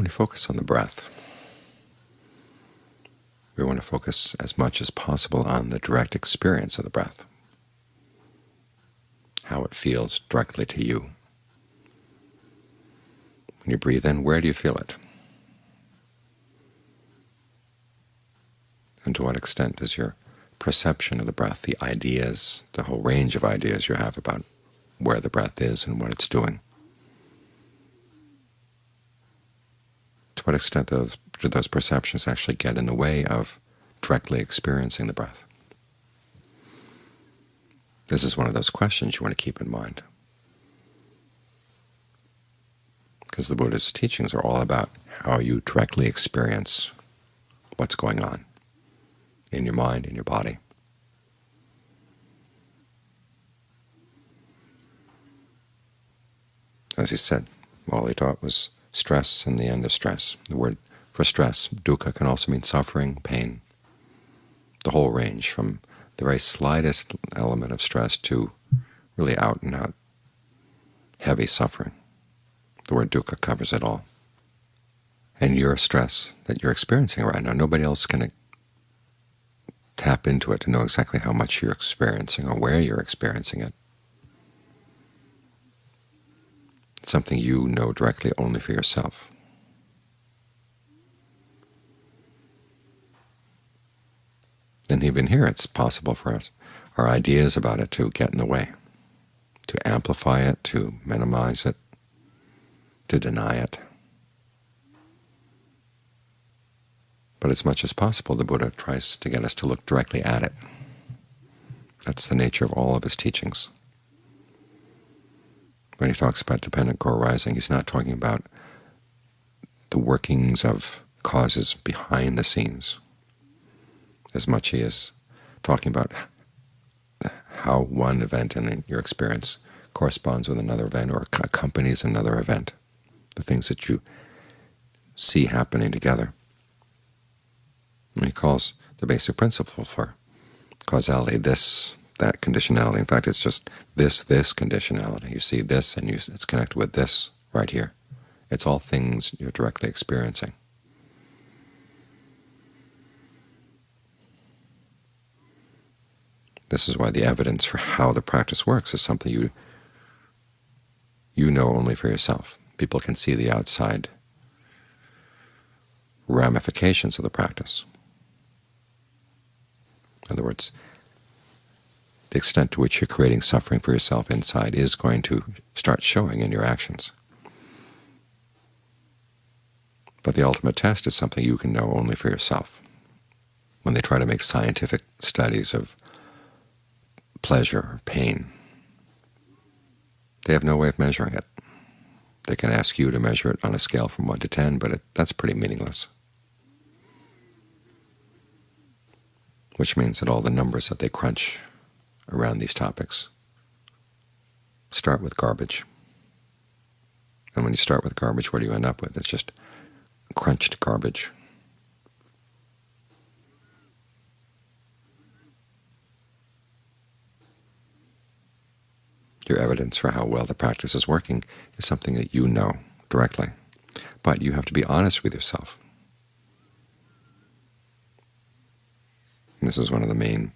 When you focus on the breath, we want to focus as much as possible on the direct experience of the breath, how it feels directly to you. When you breathe in, where do you feel it? And to what extent does your perception of the breath, the ideas, the whole range of ideas you have about where the breath is and what it's doing, to what extent those, do those perceptions actually get in the way of directly experiencing the breath? This is one of those questions you want to keep in mind. Because the Buddha's teachings are all about how you directly experience what's going on in your mind, in your body. As he said, all he taught was stress and the end of stress. The word for stress, dukkha, can also mean suffering, pain, the whole range from the very slightest element of stress to really out and out heavy suffering. The word dukkha covers it all. And your stress that you're experiencing right now, nobody else can tap into it to know exactly how much you're experiencing or where you're experiencing it. It's something you know directly only for yourself. And even here it's possible for us, our ideas about it to get in the way, to amplify it, to minimize it, to deny it. But as much as possible, the Buddha tries to get us to look directly at it. That's the nature of all of his teachings. When he talks about dependent co-arising, he's not talking about the workings of causes behind the scenes as much as he is talking about how one event in your experience corresponds with another event or accompanies another event, the things that you see happening together. And he calls the basic principle for causality this, that conditionality. In fact, it's just this, this conditionality. You see this, and you, it's connected with this right here. It's all things you're directly experiencing. This is why the evidence for how the practice works is something you you know only for yourself. People can see the outside ramifications of the practice. In other words, the extent to which you're creating suffering for yourself inside is going to start showing in your actions. But the ultimate test is something you can know only for yourself. When they try to make scientific studies of pleasure or pain, they have no way of measuring it. They can ask you to measure it on a scale from 1 to 10, but it, that's pretty meaningless. which means that all the numbers that they crunch around these topics start with garbage. And when you start with garbage, what do you end up with? It's just crunched garbage. Your evidence for how well the practice is working is something that you know directly. But you have to be honest with yourself. And this is one of the main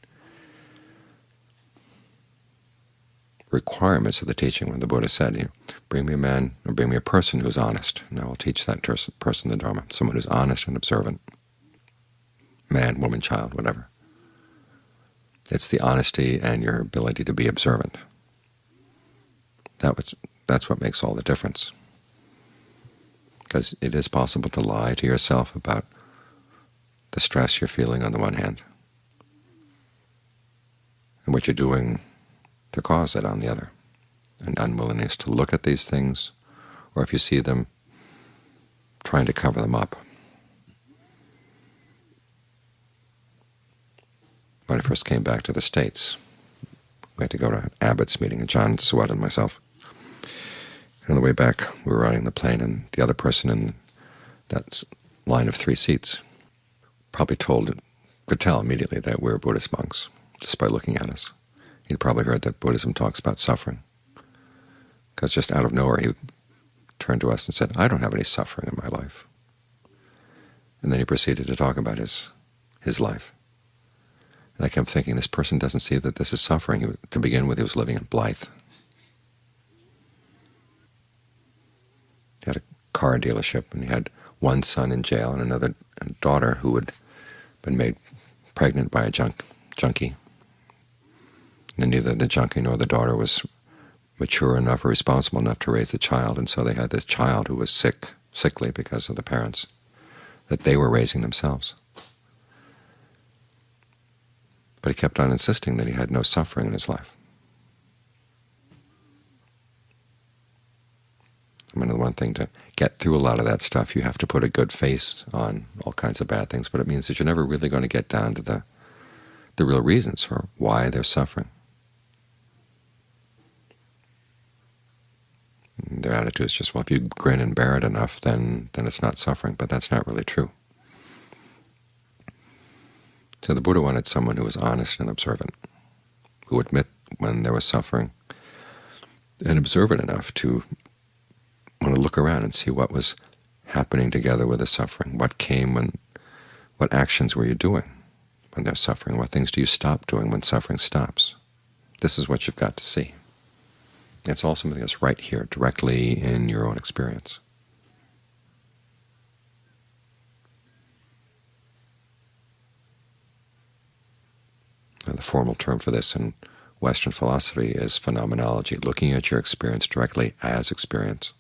requirements of the teaching when the Buddha said, you know, bring me a man or bring me a person who is honest, and I will teach that person the Dharma, someone who's honest and observant, man, woman, child, whatever. It's the honesty and your ability to be observant. That was, that's what makes all the difference. Because it is possible to lie to yourself about the stress you're feeling on the one hand, and what you're doing to cause it on the other, an unwillingness to look at these things, or if you see them, trying to cover them up. When I first came back to the States, we had to go to Abbott's meeting, and Ajaan Suwat and myself. And on the way back, we were riding the plane, and the other person in that line of three seats probably told, could tell immediately that we were Buddhist monks just by looking at us. He'd probably heard that Buddhism talks about suffering, because just out of nowhere he turned to us and said, I don't have any suffering in my life. And then he proceeded to talk about his his life. And I kept thinking, this person doesn't see that this is suffering. To begin with, he was living in Blythe. He had a car dealership, and he had one son in jail and another daughter who had been made pregnant by a junk, junkie. And neither the junkie nor the daughter was mature enough or responsible enough to raise the child, and so they had this child who was sick, sickly because of the parents that they were raising themselves. But he kept on insisting that he had no suffering in his life. I mean, the one thing to get through a lot of that stuff, you have to put a good face on all kinds of bad things, but it means that you're never really going to get down to the, the real reasons for why they're suffering. Their attitude is just, well, if you grin and bear it enough, then, then it's not suffering, but that's not really true. So the Buddha wanted someone who was honest and observant, who would admit when there was suffering, and observant enough to want to look around and see what was happening together with the suffering, what came when, what actions were you doing when there's suffering, what things do you stop doing when suffering stops. This is what you've got to see. It's all something that's right here, directly in your own experience. the formal term for this in Western philosophy is phenomenology, looking at your experience directly as experience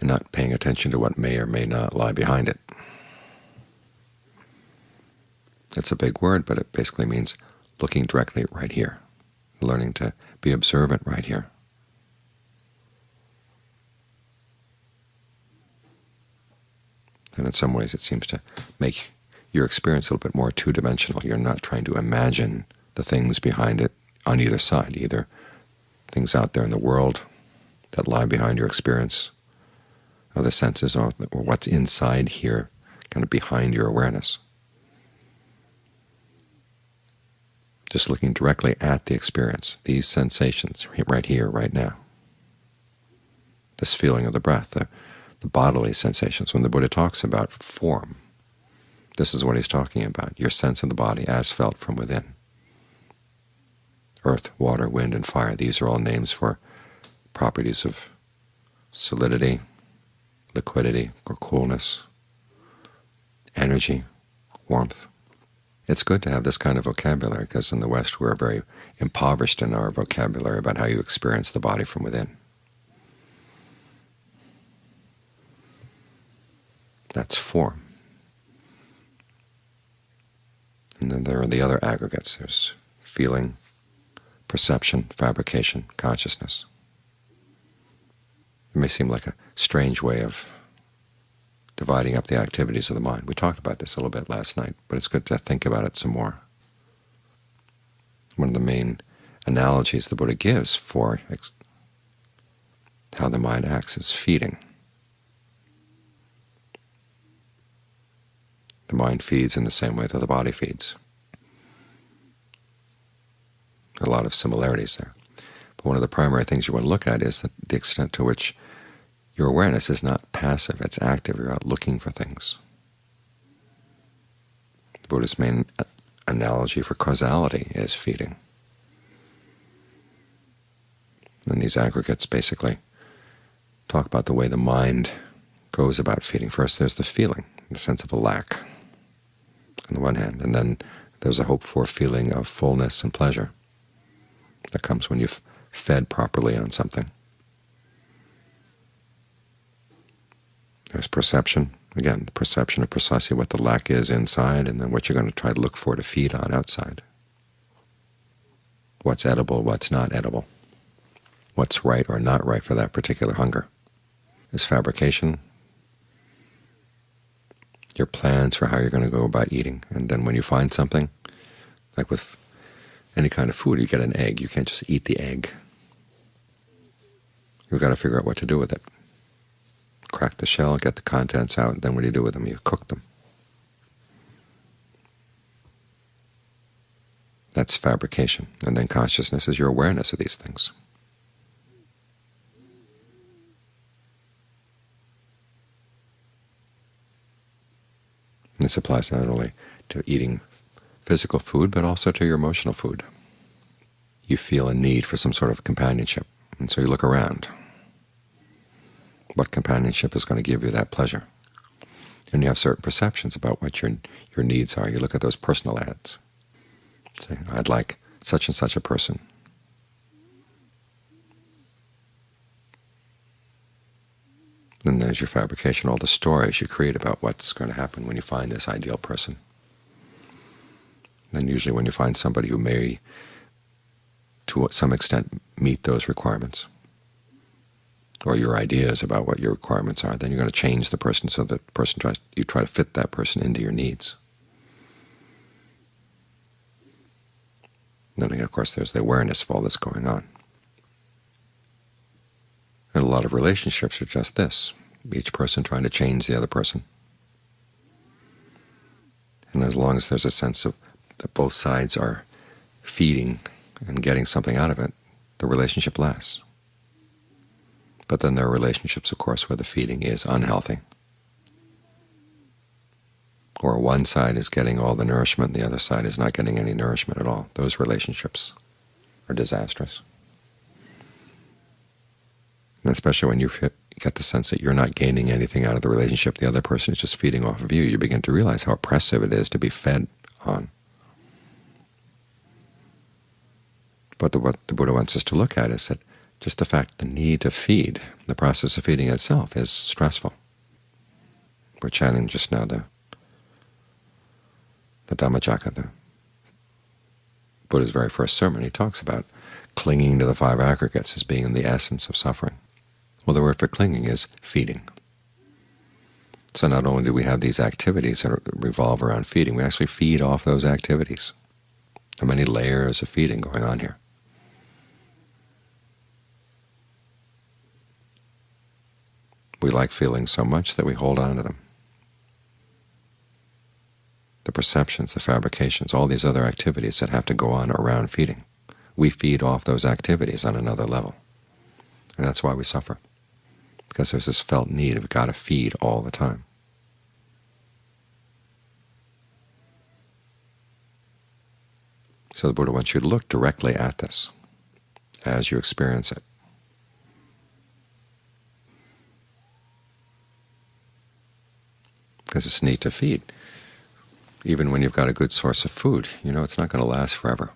and not paying attention to what may or may not lie behind it. It's a big word, but it basically means looking directly right here, learning to be observant right here. And in some ways it seems to make your experience a little bit more two-dimensional. You're not trying to imagine the things behind it on either side, either things out there in the world that lie behind your experience of the senses, or, or what's inside here, kind of behind your awareness. Just looking directly at the experience, these sensations right here, right now. This feeling of the breath, the, the bodily sensations. When the Buddha talks about form, this is what he's talking about, your sense of the body as felt from within. Earth, water, wind, and fire, these are all names for properties of solidity, liquidity or coolness, energy, warmth. It's good to have this kind of vocabulary because in the West we're very impoverished in our vocabulary about how you experience the body from within. That's form. And then there are the other aggregates. There's feeling, perception, fabrication, consciousness. It may seem like a strange way of dividing up the activities of the mind. We talked about this a little bit last night, but it's good to think about it some more. One of the main analogies the Buddha gives for how the mind acts is feeding. The mind feeds in the same way that the body feeds. A lot of similarities there. But one of the primary things you want to look at is the extent to which your awareness is not passive, it's active. You're out looking for things. The Buddha's main uh, analogy for causality is feeding. And these aggregates basically talk about the way the mind goes about feeding. First there's the feeling, the sense of a lack on the one hand, and then there's a hope for feeling of fullness and pleasure that comes when you've fed properly on something. There's perception. Again, the perception of precisely what the lack is inside and then what you're going to try to look for to feed on outside. What's edible, what's not edible. What's right or not right for that particular hunger. Is fabrication your plans for how you're going to go about eating. And then when you find something, like with any kind of food, you get an egg. You can't just eat the egg. You've got to figure out what to do with it crack the shell, get the contents out, and then what do you do with them? You cook them. That's fabrication. And then consciousness is your awareness of these things. This applies not only to eating physical food, but also to your emotional food. You feel a need for some sort of companionship, and so you look around. What companionship is going to give you that pleasure? And you have certain perceptions about what your your needs are. You look at those personal ads. Say, I'd like such and such a person. Then there's your fabrication, all the stories you create about what's going to happen when you find this ideal person. And usually when you find somebody who may, to some extent, meet those requirements, or your ideas about what your requirements are, then you're going to change the person so that the person tries, you try to fit that person into your needs. And then, of course, there's the awareness of all this going on. And a lot of relationships are just this, each person trying to change the other person. And as long as there's a sense of that both sides are feeding and getting something out of it, the relationship lasts. But then there are relationships, of course, where the feeding is unhealthy, or one side is getting all the nourishment, the other side is not getting any nourishment at all. Those relationships are disastrous. And especially when you get the sense that you're not gaining anything out of the relationship, the other person is just feeding off of you, you begin to realize how oppressive it is to be fed on. But the, what the Buddha wants us to look at is that just the fact the need to feed, the process of feeding itself, is stressful. We're chanting just now the the Dhammacakka, the Buddha's very first sermon. He talks about clinging to the five aggregates as being the essence of suffering. Well, the word for clinging is feeding. So not only do we have these activities that revolve around feeding, we actually feed off those activities. There are many layers of feeding going on here. We like feelings so much that we hold on to them. The perceptions, the fabrications, all these other activities that have to go on around feeding. We feed off those activities on another level. And that's why we suffer because there's this felt need of got to feed all the time. So the Buddha wants you to look directly at this as you experience it. Because it's neat to feed. Even when you've got a good source of food, you know it's not going to last forever.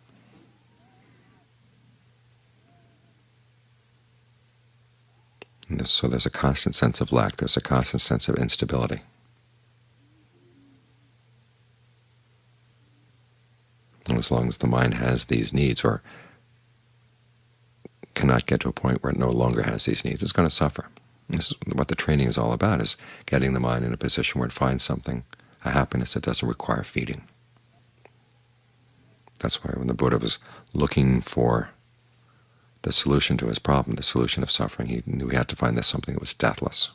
so there's a constant sense of lack. There's a constant sense of instability. And as long as the mind has these needs or cannot get to a point where it no longer has these needs, it's going to suffer. This is what the training is all about, is getting the mind in a position where it finds something, a happiness that doesn't require feeding. That's why when the Buddha was looking for the solution to his problem, the solution of suffering. He knew he had to find this something that was deathless,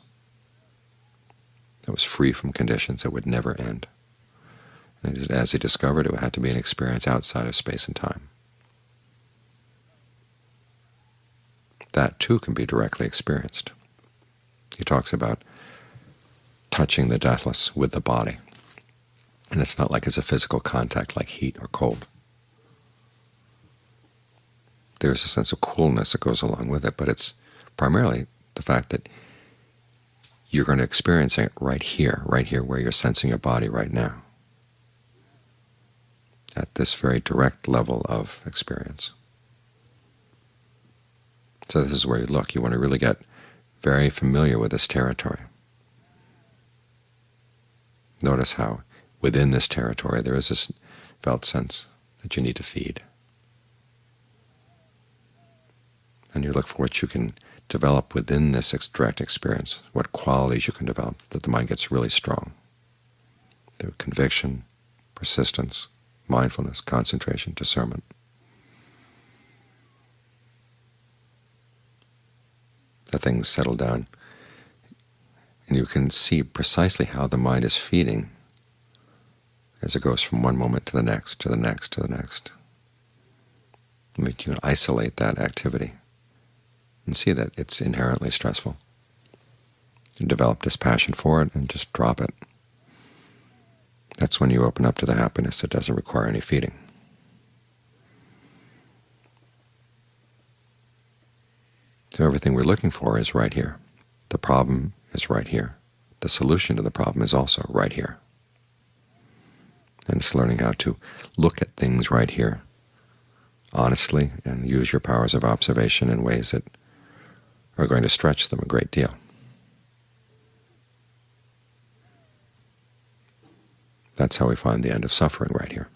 that was free from conditions, that would never end. And as he discovered, it had to be an experience outside of space and time. That, too, can be directly experienced. He talks about touching the deathless with the body. And it's not like it's a physical contact like heat or cold there's a sense of coolness that goes along with it, but it's primarily the fact that you're going to experience it right here, right here where you're sensing your body right now, at this very direct level of experience. So this is where you look. You want to really get very familiar with this territory. Notice how within this territory there is this felt sense that you need to feed. and you look for what you can develop within this direct experience, what qualities you can develop that the mind gets really strong through conviction, persistence, mindfulness, concentration, discernment. The things settle down, and you can see precisely how the mind is feeding as it goes from one moment to the next, to the next, to the next. You can isolate that activity and see that it's inherently stressful. And develop this passion for it and just drop it. That's when you open up to the happiness that doesn't require any feeding. So everything we're looking for is right here. The problem is right here. The solution to the problem is also right here. And it's learning how to look at things right here honestly and use your powers of observation in ways that are going to stretch them a great deal. That's how we find the end of suffering right here.